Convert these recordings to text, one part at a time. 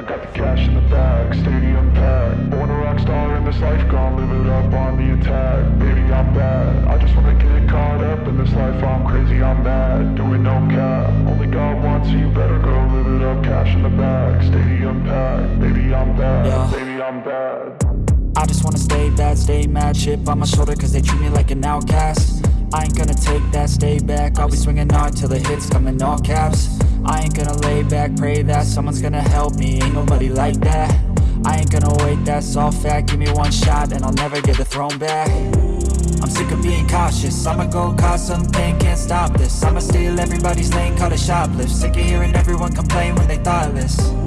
I got the cash in the bag, stadium packed. Born a rock star in this life, gonna live it up on the attack. Baby, I'm bad. I just wanna get caught up in this life. I'm crazy, I'm mad. Doing no cap. Only God wants you, better go live it up. Cash in the bag, stadium packed. Baby, I'm bad. Yeah. Baby, I'm bad. I just wanna stay bad, stay mad Chip on my shoulder cause they treat me like an outcast I ain't gonna take that, stay back I'll be swinging hard till the hits come in all caps I ain't gonna lay back, pray that someone's gonna help me. Ain't nobody like that. I ain't gonna wait, that's all fact. Give me one shot and I'll never get the throne back. I'm sick of being cautious. I'ma go cause something, can't stop this. I'ma steal everybody's lane, call it shoplift. Sick of hearing everyone complain when they thoughtless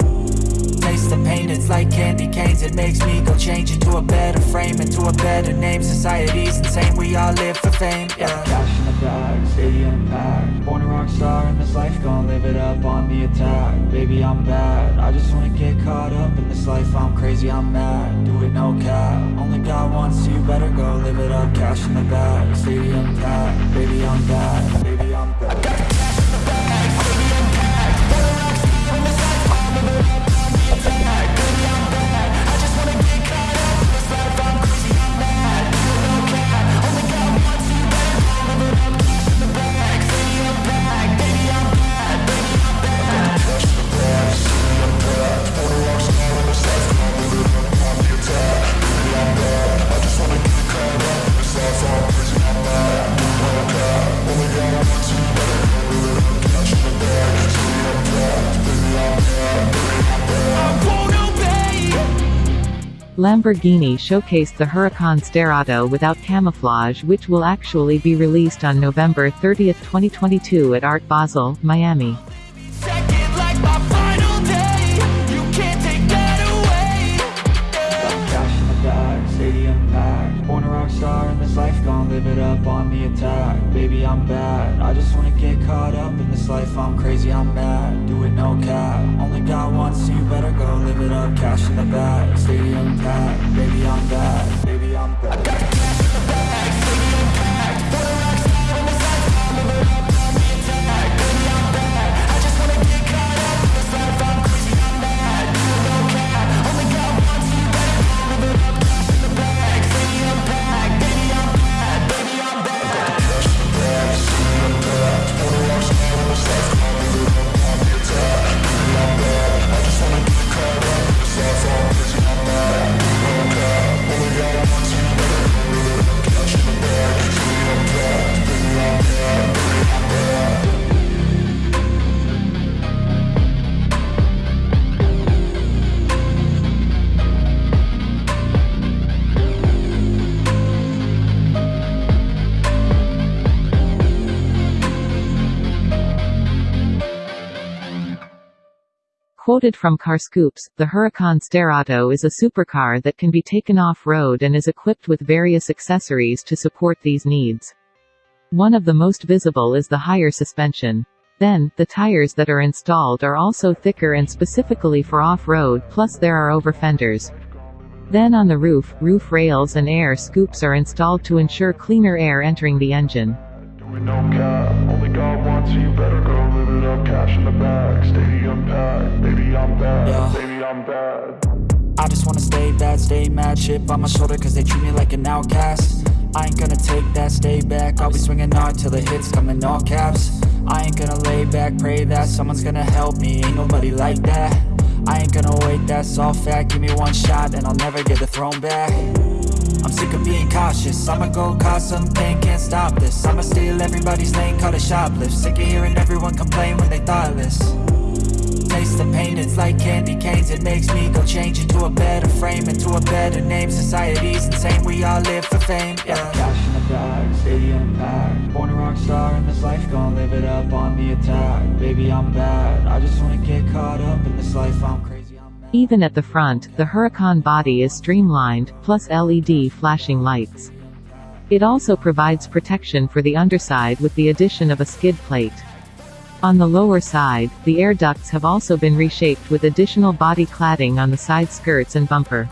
taste the pain, it's like candy canes. It makes me go change into a better frame Into a better name, society's insane. We all live for fame, yeah. Cash in the bag, stadium packed Born a rock star in this life, gonna live it up on the attack. Baby, I'm bad, I just wanna get caught up in this life. I'm crazy, I'm mad, do it no cap. Only God wants you, better go live it up. Cash in the bag, stadium packed Baby, I'm bad, Lamborghini showcased the Huracan Sterrato without camouflage which will actually be released on November 30, 2022 at Art Basel, Miami. Live it up on the attack. Baby, I'm bad, I just wanna get caught up in this life I'm crazy, I'm mad, do it no cap Quoted from Carscoops, the Huracan Sterrato is a supercar that can be taken off-road and is equipped with various accessories to support these needs. One of the most visible is the higher suspension. Then, the tires that are installed are also thicker and specifically for off-road plus there are over fenders. Then on the roof, roof rails and air scoops are installed to ensure cleaner air entering the engine. Cash in the bag, stadium packed. Baby, I'm bad. Yeah. Baby, I'm bad. I just wanna stay bad, stay mad Chip on my shoulder cause they treat me like an outcast I ain't gonna take that, stay back I'll be swinging hard till the hits come in all caps I ain't gonna lay back, pray that someone's gonna help me Ain't nobody like that I ain't gonna wait, that's all fact Give me one shot and I'll never get the throne back I'm sick of being cautious. I'ma go cause something, can't stop this. I'ma steal everybody's lane, call it shoplift. Sick of hearing everyone complain when they thoughtless. Taste the pain, it's like candy canes. It makes me go change into a better frame Into a better name, society's insane We all live for fame, yeah. Cash in the bag, stadium packed. Born a rock star in this life, gonna live it up on the attack. Baby, I'm bad, I just wanna get caught up in this life I'm crazy, Even at the front, the Huracan body is streamlined, plus LED flashing lights. It also provides protection for the underside with the addition of a skid plate. On the lower side, the air ducts have also been reshaped with additional body cladding on the side skirts and bumper.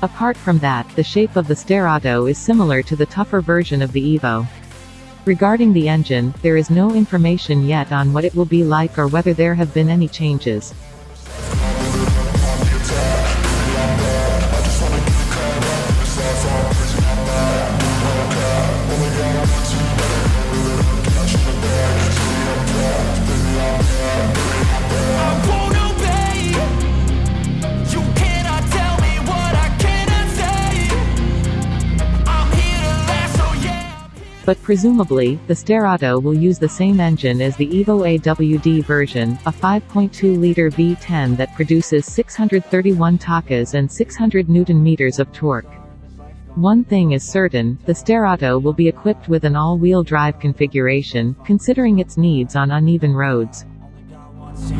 Apart from that, the shape of the Sterrato is similar to the tougher version of the Evo. Regarding the engine, there is no information yet on what it will be like or whether there have been any changes. But presumably, the Sterrato will use the same engine as the Evo AWD version, a 5.2-liter V10 that produces 631 takas and 600 Newton-meters of torque. One thing is certain, the Sterrato will be equipped with an all-wheel drive configuration, considering its needs on uneven roads. So